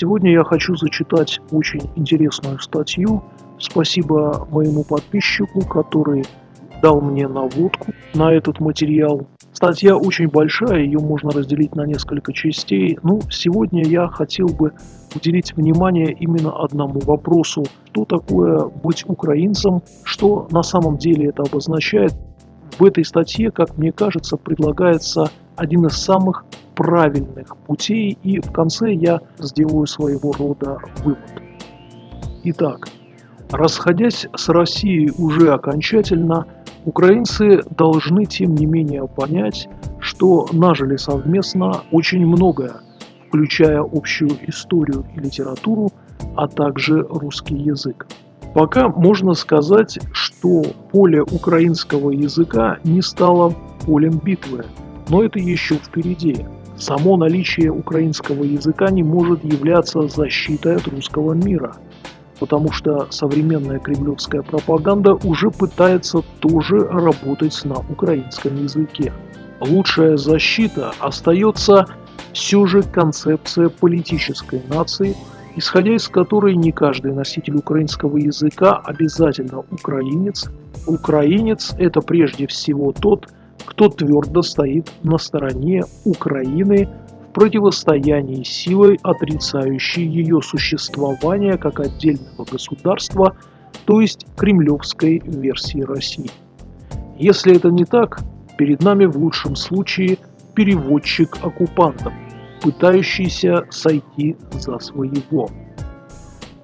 Сегодня я хочу зачитать очень интересную статью. Спасибо моему подписчику, который дал мне наводку на этот материал. Статья очень большая, ее можно разделить на несколько частей. Ну, сегодня я хотел бы уделить внимание именно одному вопросу. Что такое быть украинцем? Что на самом деле это обозначает? В этой статье, как мне кажется, предлагается один из самых правильных путей, и в конце я сделаю своего рода вывод. Итак, расходясь с Россией уже окончательно, украинцы должны тем не менее понять, что нажили совместно очень многое, включая общую историю и литературу, а также русский язык. Пока можно сказать, что поле украинского языка не стало полем битвы, но это еще впереди. Само наличие украинского языка не может являться защитой от русского мира, потому что современная кремлевская пропаганда уже пытается тоже работать на украинском языке. Лучшая защита остается все же концепция политической нации, исходя из которой не каждый носитель украинского языка обязательно украинец. Украинец – это прежде всего тот, кто твердо стоит на стороне Украины в противостоянии силой, отрицающей ее существование как отдельного государства, то есть кремлевской версии России. Если это не так, перед нами в лучшем случае переводчик оккупантов, пытающийся сойти за своего.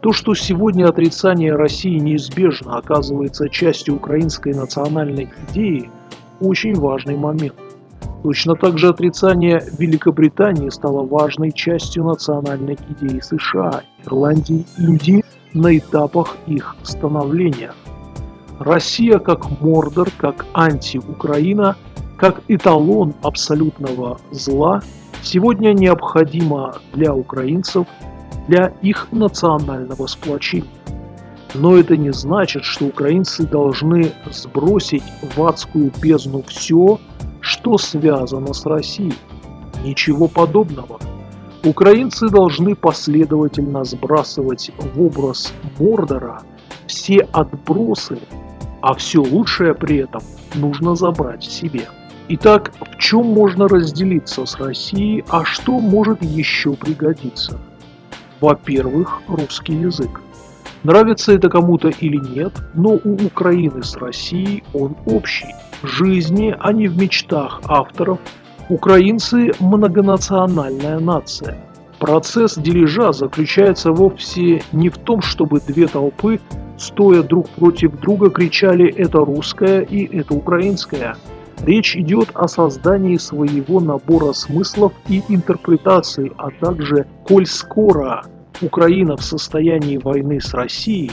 То, что сегодня отрицание России неизбежно оказывается частью украинской национальной идеи, очень важный момент. Точно так же отрицание Великобритании стало важной частью национальной идеи США, Ирландии, Индии на этапах их становления. Россия как Мордор, как анти-Украина, как эталон абсолютного зла сегодня необходима для украинцев, для их национального сплочения. Но это не значит, что украинцы должны сбросить в адскую бездну все, что связано с Россией. Ничего подобного. Украинцы должны последовательно сбрасывать в образ Мордора все отбросы, а все лучшее при этом нужно забрать себе. Итак, в чем можно разделиться с Россией, а что может еще пригодиться? Во-первых, русский язык. Нравится это кому-то или нет, но у Украины с Россией он общий. В жизни, а не в мечтах авторов, украинцы – многонациональная нация. Процесс дележа заключается вовсе не в том, чтобы две толпы, стоя друг против друга, кричали «это русское» и «это украинское». Речь идет о создании своего набора смыслов и интерпретаций, а также, коль скоро Украина в состоянии войны с Россией,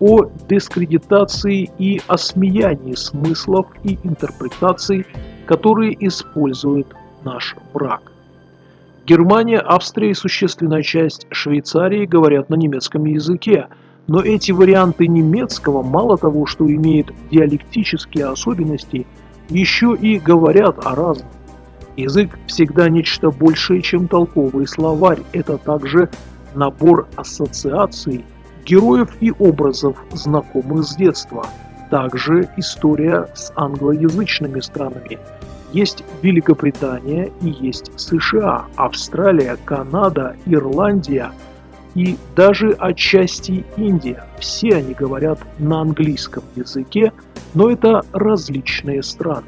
о дискредитации и осмеянии смыслов и интерпретаций, которые использует наш враг. Германия, Австрия и существенная часть Швейцарии говорят на немецком языке, но эти варианты немецкого мало того, что имеют диалектические особенности, еще и говорят о разном. Язык всегда нечто большее, чем толковый словарь. Это также набор ассоциаций, героев и образов, знакомых с детства. Также история с англоязычными странами. Есть Великобритания и есть США, Австралия, Канада, Ирландия и даже отчасти Индия. Все они говорят на английском языке, но это различные страны.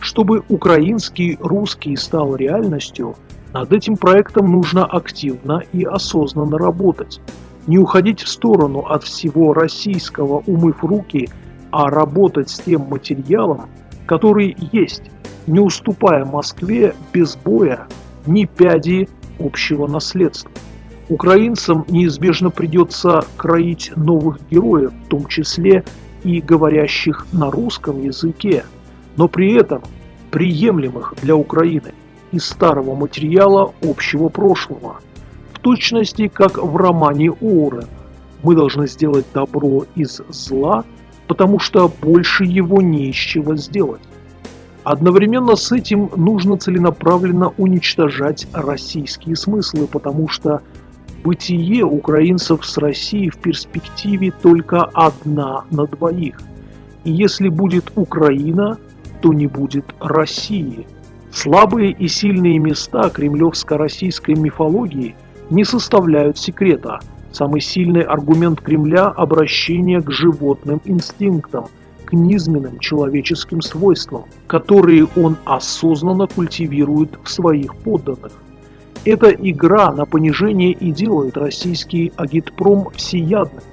Чтобы украинский, русский стал реальностью – над этим проектом нужно активно и осознанно работать. Не уходить в сторону от всего российского, умыв руки, а работать с тем материалом, который есть, не уступая Москве без боя ни пяди общего наследства. Украинцам неизбежно придется кроить новых героев, в том числе и говорящих на русском языке, но при этом приемлемых для Украины из старого материала общего прошлого, в точности как в романе Уоррен. Мы должны сделать добро из зла, потому что больше его не из чего сделать. Одновременно с этим нужно целенаправленно уничтожать российские смыслы, потому что Бытие украинцев с Россией в перспективе только одна на двоих. И если будет Украина, то не будет России. Слабые и сильные места кремлевско-российской мифологии не составляют секрета. Самый сильный аргумент Кремля – обращение к животным инстинктам, к низменным человеческим свойствам, которые он осознанно культивирует в своих подданных. Эта игра на понижение и делает российский агитпром всеядным.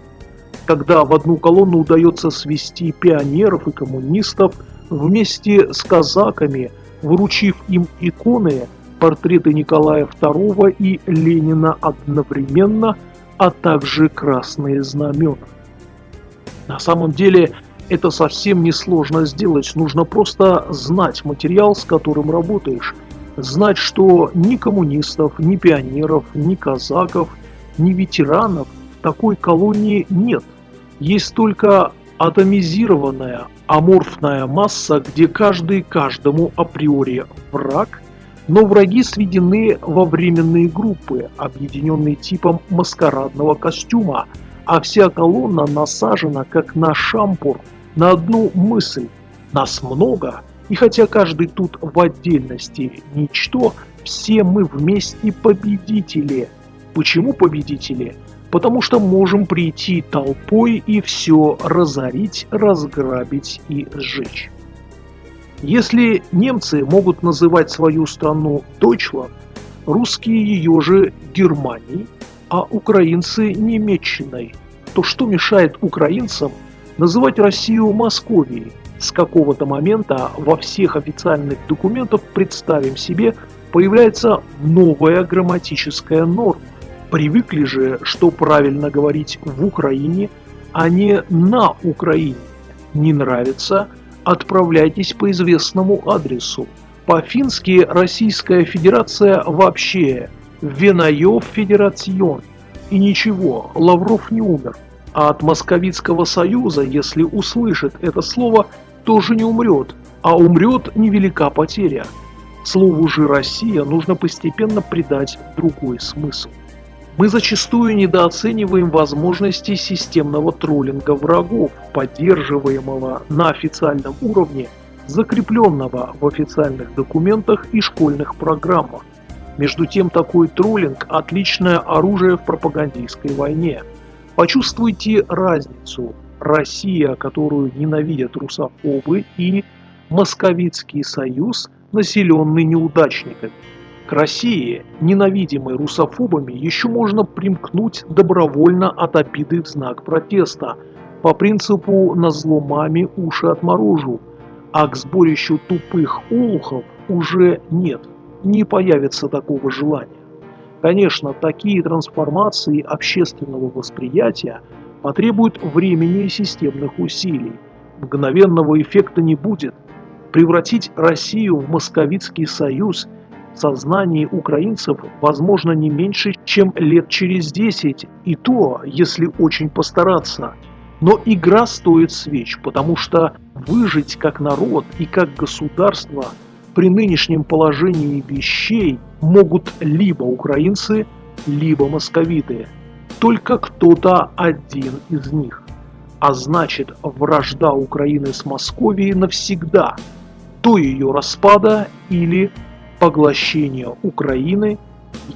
Когда в одну колонну удается свести пионеров и коммунистов вместе с казаками, вручив им иконы, портреты Николая II и Ленина одновременно, а также красные знамена. На самом деле это совсем несложно сделать, нужно просто знать материал, с которым работаешь – знать, что ни коммунистов, ни пионеров, ни казаков, ни ветеранов такой колонии нет. Есть только атомизированная, аморфная масса, где каждый каждому априори враг, но враги сведены во временные группы, объединенные типом маскарадного костюма, а вся колонна насажена, как на шампур, на одну мысль. Нас много, и хотя каждый тут в отдельности ничто, все мы вместе победители. Почему победители? Потому что можем прийти толпой и все разорить, разграбить и сжечь. Если немцы могут называть свою страну Deutschland, русские ее же Германией, а украинцы Немеччиной, то что мешает украинцам называть Россию Московией, с какого-то момента во всех официальных документах, представим себе, появляется новая грамматическая норма. Привыкли же, что правильно говорить в Украине, а не на Украине. Не нравится? Отправляйтесь по известному адресу. По-фински Российская Федерация вообще Венаев Федерацион. И ничего, Лавров не умер. А от Московицкого союза, если услышит это слово, тоже не умрет, а умрет невелика потеря. Слову же «Россия» нужно постепенно придать другой смысл. Мы зачастую недооцениваем возможности системного троллинга врагов, поддерживаемого на официальном уровне, закрепленного в официальных документах и школьных программах. Между тем, такой троллинг – отличное оружие в пропагандистской войне. Почувствуйте разницу Россия, которую ненавидят русофобы, и Московицкий союз, населенный неудачниками. К России, ненавидимой русофобами, еще можно примкнуть добровольно от обиды в знак протеста, по принципу «на зло маме уши отморожу», а к сборищу тупых олухов уже нет, не появится такого желания. Конечно, такие трансформации общественного восприятия – потребует времени и системных усилий. Мгновенного эффекта не будет. Превратить Россию в московицкий союз сознании украинцев возможно не меньше, чем лет через 10, и то, если очень постараться. Но игра стоит свеч, потому что выжить как народ и как государство при нынешнем положении вещей могут либо украинцы, либо московиты только кто-то один из них. А значит, вражда Украины с Московией навсегда, до ее распада или поглощения Украины,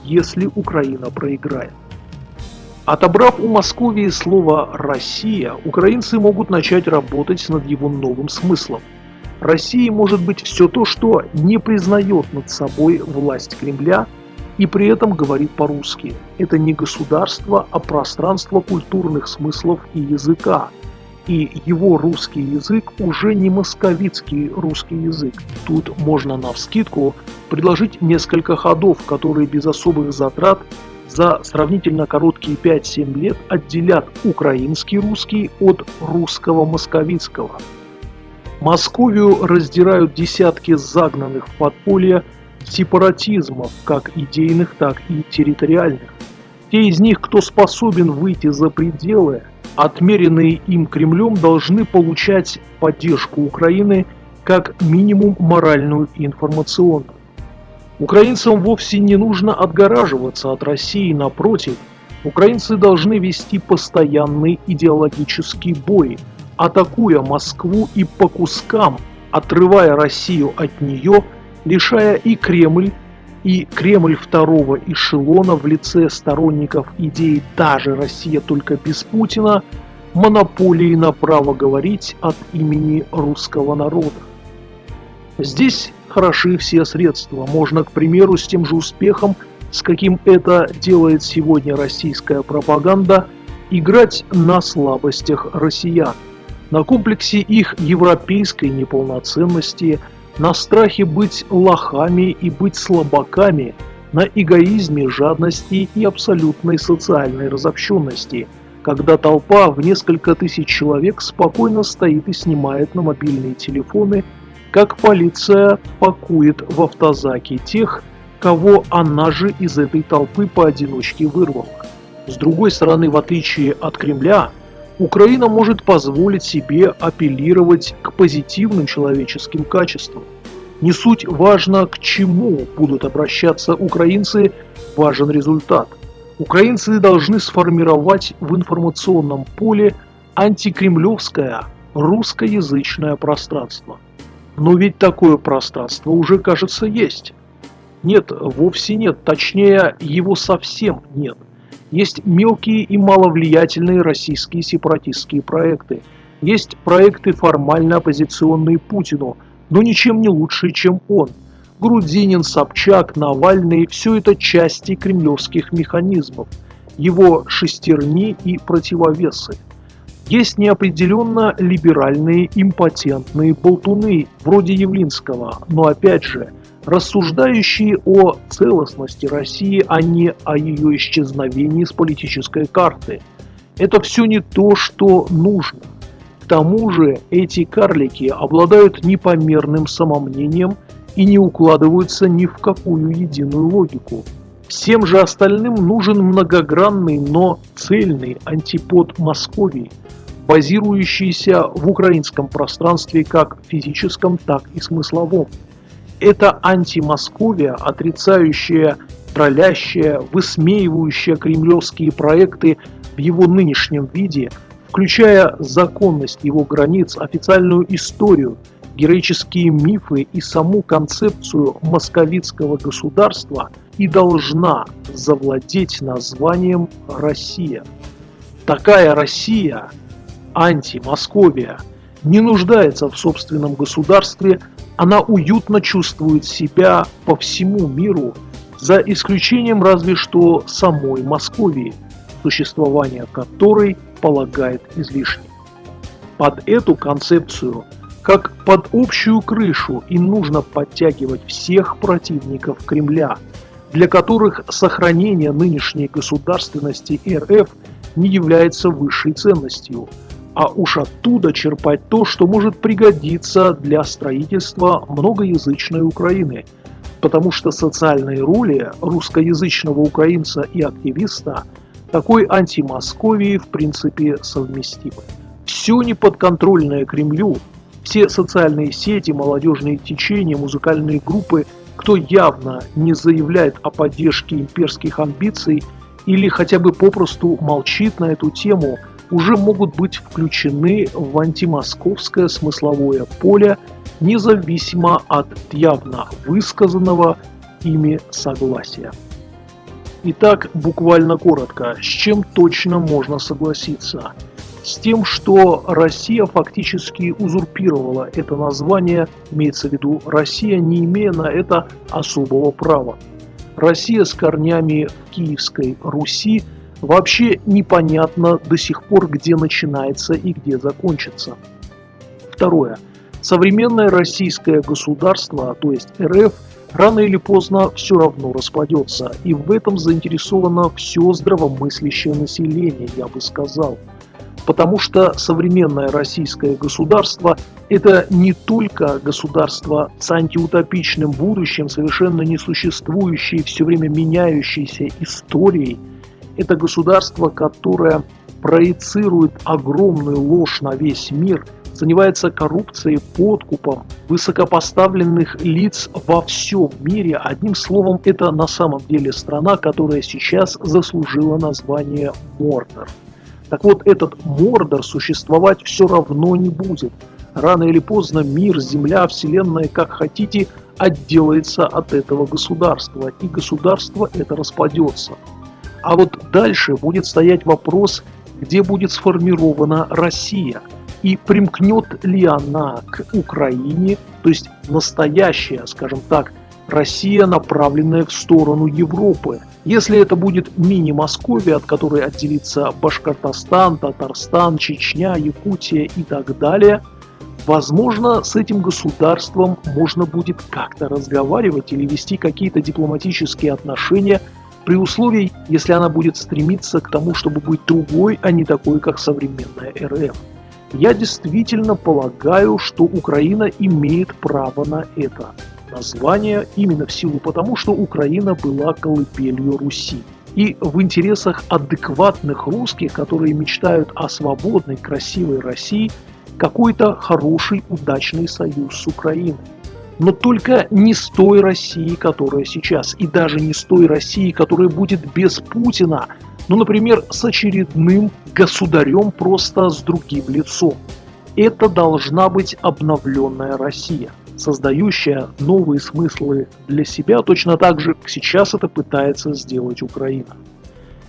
если Украина проиграет. Отобрав у Московии слово «Россия», украинцы могут начать работать над его новым смыслом. Россией может быть все то, что не признает над собой власть Кремля – и при этом говорит по-русски. Это не государство, а пространство культурных смыслов и языка. И его русский язык уже не московицкий русский язык. Тут можно на вскидку предложить несколько ходов, которые без особых затрат за сравнительно короткие 5-7 лет отделят украинский русский от русского московицкого. Московию раздирают десятки загнанных в подполье сепаратизмов, как идейных, так и территориальных. Те из них, кто способен выйти за пределы, отмеренные им Кремлем, должны получать поддержку Украины как минимум моральную и информационную. Украинцам вовсе не нужно отгораживаться от России, напротив, Украинцы должны вести постоянный идеологический бой, атакуя Москву и по кускам, отрывая Россию от нее, лишая и Кремль, и Кремль второго эшелона в лице сторонников идеи «та же Россия, только без Путина» монополии на право говорить от имени русского народа. Здесь хороши все средства. Можно, к примеру, с тем же успехом, с каким это делает сегодня российская пропаганда, играть на слабостях россиян, на комплексе их европейской неполноценности, на страхе быть лохами и быть слабаками, на эгоизме, жадности и абсолютной социальной разобщенности, когда толпа в несколько тысяч человек спокойно стоит и снимает на мобильные телефоны – как полиция пакует в автозаки тех, кого она же из этой толпы поодиночке вырвала. С другой стороны, в отличие от Кремля, Украина может позволить себе апеллировать к позитивным человеческим качествам. Не суть важно, к чему будут обращаться украинцы, важен результат. Украинцы должны сформировать в информационном поле антикремлевское русскоязычное пространство. Но ведь такое пространство уже, кажется, есть. Нет, вовсе нет, точнее, его совсем нет. Есть мелкие и маловлиятельные российские сепаратистские проекты. Есть проекты формально оппозиционные Путину, но ничем не лучше, чем он. Грудинин, Собчак, Навальный – все это части кремлевских механизмов, его шестерни и противовесы. Есть неопределенно либеральные импотентные болтуны, вроде Явлинского, но опять же, рассуждающие о целостности России, а не о ее исчезновении с политической карты. Это все не то, что нужно. К тому же эти карлики обладают непомерным самомнением и не укладываются ни в какую единую логику. Всем же остальным нужен многогранный, но цельный антипод Московии – базирующийся в украинском пространстве как физическом, так и смысловом. Это антимосковия, отрицающая, троллящая, высмеивающая кремлевские проекты в его нынешнем виде, включая законность его границ, официальную историю, героические мифы и саму концепцию московитского государства и должна завладеть названием «Россия». Такая Россия – анти-Московия, не нуждается в собственном государстве, она уютно чувствует себя по всему миру, за исключением разве что самой Московии, существование которой полагает излишним. Под эту концепцию, как под общую крышу, и нужно подтягивать всех противников Кремля, для которых сохранение нынешней государственности РФ не является высшей ценностью – а уж оттуда черпать то, что может пригодиться для строительства многоязычной Украины, потому что социальные роли русскоязычного украинца и активиста такой антимосковии в принципе совместимы. Все неподконтрольное Кремлю, все социальные сети, молодежные течения, музыкальные группы, кто явно не заявляет о поддержке имперских амбиций или хотя бы попросту молчит на эту тему – уже могут быть включены в антимосковское смысловое поле, независимо от явно высказанного ими согласия. Итак, буквально коротко, с чем точно можно согласиться? С тем, что Россия фактически узурпировала это название, имеется в виду Россия, не имея на это особого права. Россия с корнями в Киевской Руси – Вообще непонятно до сих пор, где начинается и где закончится. Второе. Современное российское государство, то есть РФ, рано или поздно все равно распадется, и в этом заинтересовано все здравомыслящее население, я бы сказал. Потому что современное российское государство – это не только государство с антиутопичным будущим, совершенно несуществующей, все время меняющейся историей – это государство, которое проецирует огромную ложь на весь мир занимается коррупцией, подкупом высокопоставленных лиц во всем мире. Одним словом, это на самом деле страна, которая сейчас заслужила название Мордор. Так вот, этот Мордор существовать все равно не будет. Рано или поздно мир, земля, вселенная, как хотите, отделается от этого государства, и государство это распадется. А вот дальше будет стоять вопрос, где будет сформирована Россия – и примкнет ли она к Украине, то есть настоящая, скажем так, Россия, направленная в сторону Европы. Если это будет мини-Московия, от которой отделится Башкортостан, Татарстан, Чечня, Якутия и так далее, возможно, с этим государством можно будет как-то разговаривать или вести какие-то дипломатические отношения при условии, если она будет стремиться к тому, чтобы быть другой, а не такой, как современная РФ. Я действительно полагаю, что Украина имеет право на это название именно в силу потому, что Украина была колыбелью Руси. И в интересах адекватных русских, которые мечтают о свободной, красивой России, какой-то хороший, удачный союз с Украиной. Но только не с той Россией, которая сейчас, и даже не с той Россией, которая будет без Путина, ну, например, с очередным государем просто с другим лицом. Это должна быть обновленная Россия, создающая новые смыслы для себя, точно так же, как сейчас это пытается сделать Украина.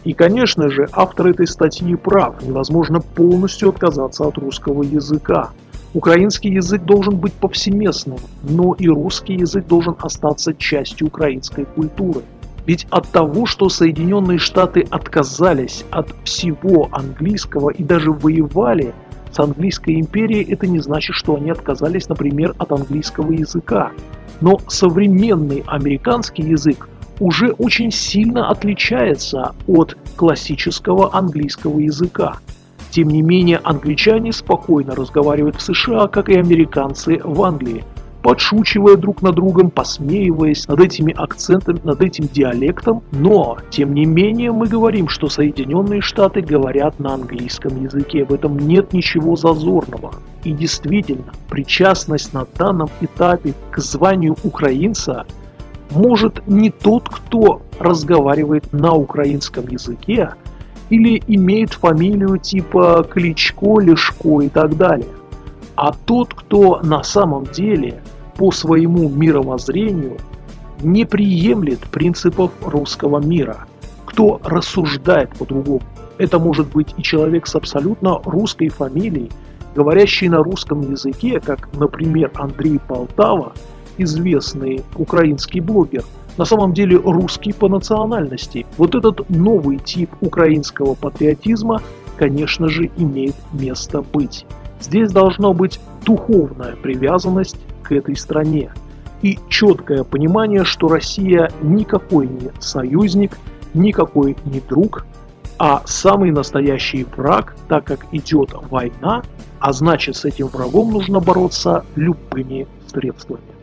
И, конечно же, автор этой статьи прав, невозможно полностью отказаться от русского языка. Украинский язык должен быть повсеместным, но и русский язык должен остаться частью украинской культуры. Ведь от того, что Соединенные Штаты отказались от всего английского и даже воевали с английской империей, это не значит, что они отказались, например, от английского языка. Но современный американский язык уже очень сильно отличается от классического английского языка. Тем не менее, англичане спокойно разговаривают в США, как и американцы в Англии – подшучивая друг над другом, посмеиваясь над этими акцентами, над этим диалектом. Но, тем не менее, мы говорим, что Соединенные Штаты говорят на английском языке. В этом нет ничего зазорного. И действительно, причастность на данном этапе к званию украинца может не тот, кто разговаривает на украинском языке, или имеет фамилию типа Кличко, Лешко и так далее, а тот, кто на самом деле по своему мировоззрению не приемлет принципов русского мира, кто рассуждает по-другому. Это может быть и человек с абсолютно русской фамилией, говорящий на русском языке, как, например, Андрей Полтава, известный украинский блогер, на самом деле русский по национальности. Вот этот новый тип украинского патриотизма, конечно же, имеет место быть. Здесь должна быть духовная привязанность к этой стране и четкое понимание, что Россия никакой не союзник, никакой не друг, а самый настоящий враг, так как идет война, а значит с этим врагом нужно бороться любыми средствами.